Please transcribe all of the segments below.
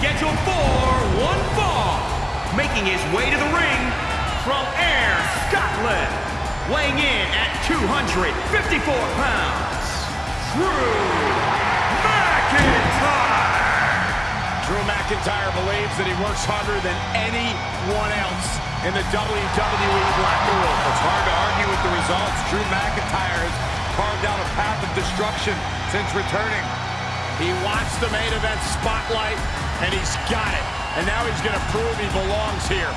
scheduled for one fall, making his way to the ring from Ayr Scotland, weighing in at 254 pounds, Drew McIntyre. Drew McIntyre believes that he works harder than anyone else in the WWE locker room. It's hard to argue with the results. Drew McIntyre has carved out a path of destruction since returning. He wants the main event spotlight, and he's got it. And now he's going to prove he belongs here.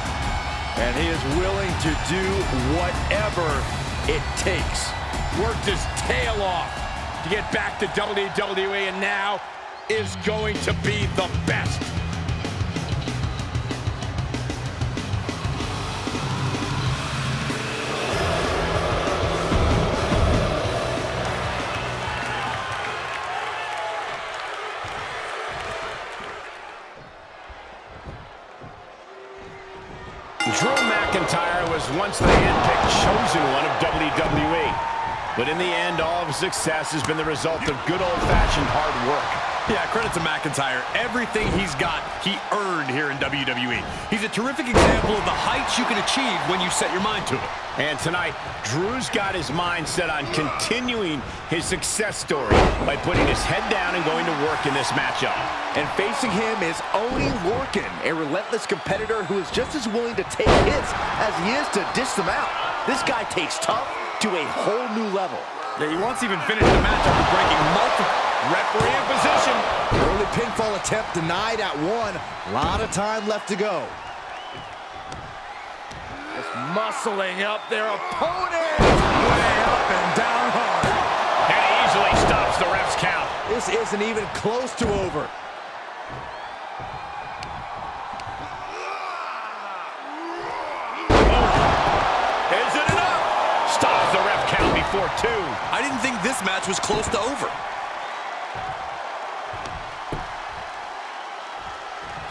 And he is willing to do whatever it takes. Worked his tail off to get back to WWE, and now is going to be the best. Drew McIntyre was once the handpicked chosen one of WWE. But in the end, all of his success has been the result of good old-fashioned hard work. Yeah, credit to McIntyre. Everything he's got, he earned here in WWE. He's a terrific example of the heights you can achieve when you set your mind to it. And tonight, Drew's got his mind set on continuing his success story by putting his head down and going to work in this matchup. And facing him is Oney Lorcan, a relentless competitor who is just as willing to take hits as he is to dish them out. This guy takes tough to a whole new level. Yeah, he once even finished the match after breaking multiple. Referee in position. Early pinfall attempt denied at one. A lot of time left to go. Just muscling up their opponent. Way up and down hard. And he easily stops the ref's count. This isn't even close to over. Is it enough? Stops the ref count before two. I didn't think this match was close to over.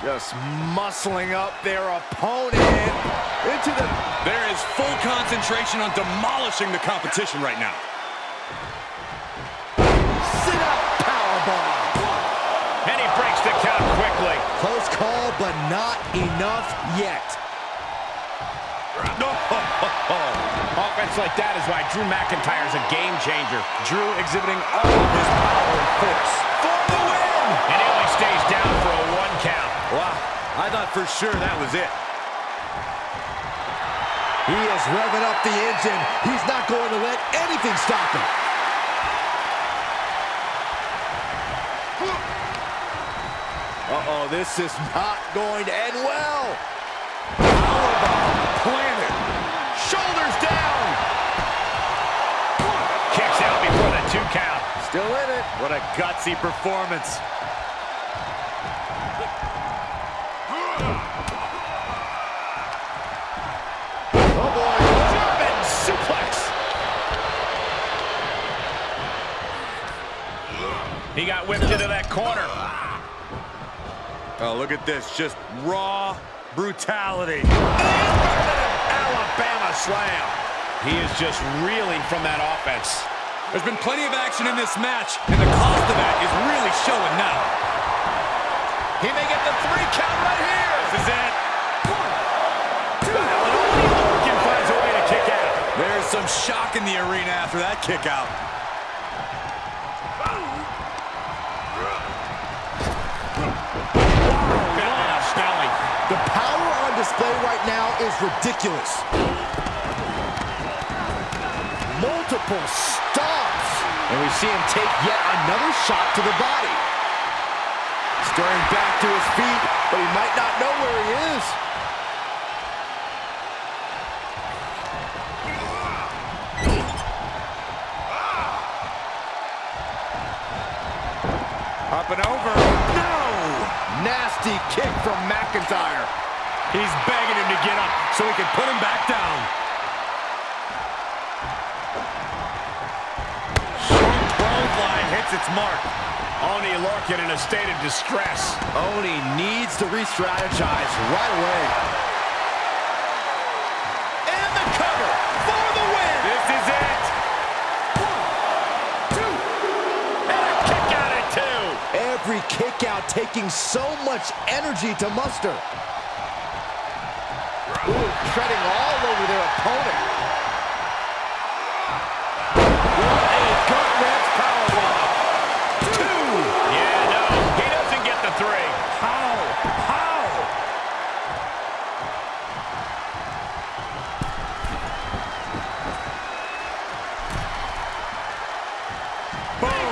Just muscling up their opponent into the... There is full concentration on demolishing the competition right now. Sit-up powerbomb. And he breaks the count quickly. Close call, but not enough yet. No. Offense like that is why Drew McIntyre is a game changer. Drew exhibiting all of his power and force. For the win! And he only stays down for a one count. Wow, I thought for sure that was it. He is revving up the engine. He's not going to let anything stop him. Uh-oh, this is not going to end well. Powerbomb planted. Shoulders down. Kicks out before the two count. Still in it. What a gutsy performance. He got whipped into that corner. Oh, look at this. Just raw brutality. Alabama slam. He is just reeling from that offense. There's been plenty of action in this match, and the cost of that is really showing now. He may get the three count right here. This is it. Finds a way to kick out. There's some shock in the arena after that kick out. Display right now is ridiculous. Multiple stops. And we see him take yet another shot to the body. Stirring back to his feet, but he might not know where he is. Up and over. No! Nasty kick from McIntyre. He's begging him to get up so he can put him back down. Short 12 line hits its mark. Oney Lorcan in a state of distress. Oney needs to re-strategize right away. And the cover for the win. This is it. One, two, And a kick out at two. Every kick workout taking so much energy to muster. Ooh, treading all over their opponent. What a powerbomb. Two. Yeah, no, he doesn't get the three. How? How? Boom.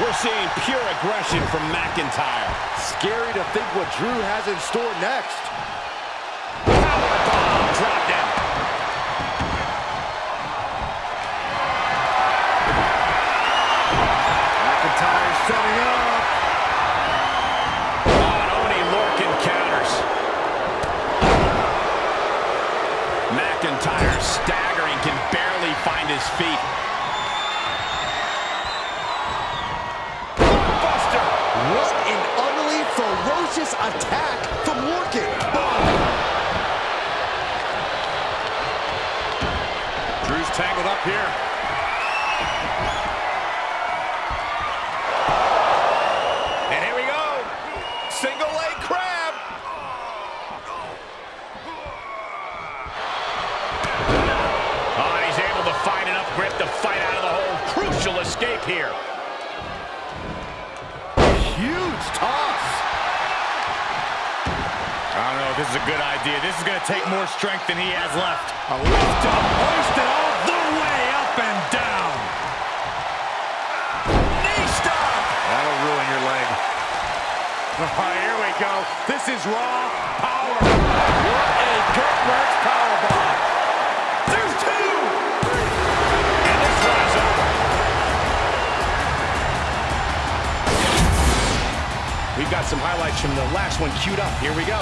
We're seeing pure aggression from McIntyre. Scary to think what Drew has in store next. Powerbomb dropped in. McIntyre setting up. Oh, and Oney Lorcan counters. McIntyre staggering, can barely find his feet. Ferocious attack from Lorcan. Drew's tangled up here. This is a good idea. This is going to take more strength than he has left. A lift up. Hoisted all the way up and down. Knee stop. That'll ruin your leg. Oh, here we go. This is raw power. What a gut-wrench powerbomb. There's two. And this one is over. We've got some highlights from the last one queued up. Here we go.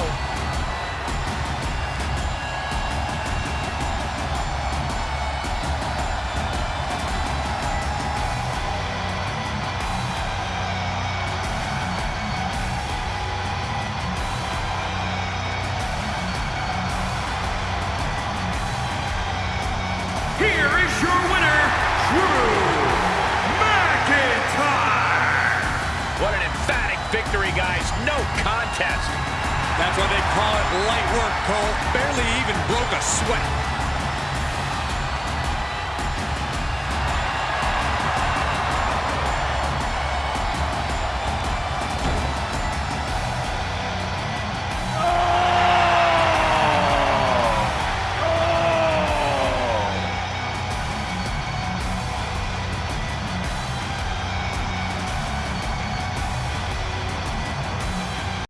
no contest. That's why they call it light work, Cole. Barely even broke a sweat.